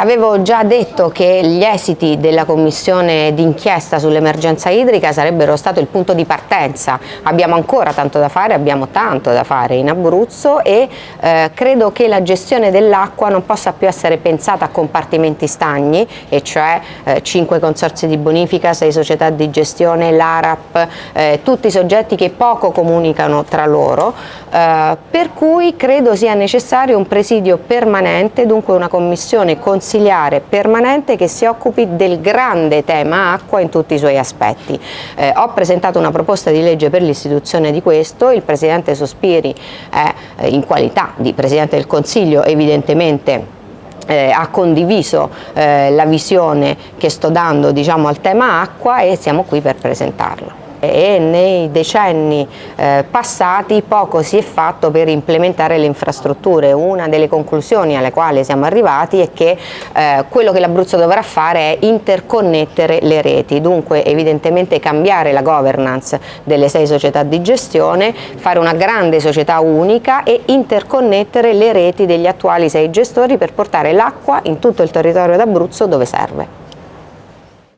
avevo già detto che gli esiti della commissione d'inchiesta sull'emergenza idrica sarebbero stato il punto di partenza. Abbiamo ancora tanto da fare, abbiamo tanto da fare in Abruzzo e eh, credo che la gestione dell'acqua non possa più essere pensata a compartimenti stagni, e cioè eh, 5 consorzi di bonifica, 6 società di gestione, l'ARAP, eh, tutti soggetti che poco comunicano tra loro, eh, per cui credo sia necessario un presidio permanente, dunque una commissione consigliare permanente che si occupi del grande tema acqua in tutti i suoi aspetti. Eh, ho presentato una proposta di legge per l'istituzione di questo, il Presidente Sospiri eh, in qualità di Presidente del Consiglio evidentemente eh, ha condiviso eh, la visione che sto dando diciamo, al tema acqua e siamo qui per presentarlo e nei decenni eh, passati poco si è fatto per implementare le infrastrutture. Una delle conclusioni alle quali siamo arrivati è che eh, quello che l'Abruzzo dovrà fare è interconnettere le reti, dunque evidentemente cambiare la governance delle sei società di gestione, fare una grande società unica e interconnettere le reti degli attuali sei gestori per portare l'acqua in tutto il territorio d'Abruzzo dove serve.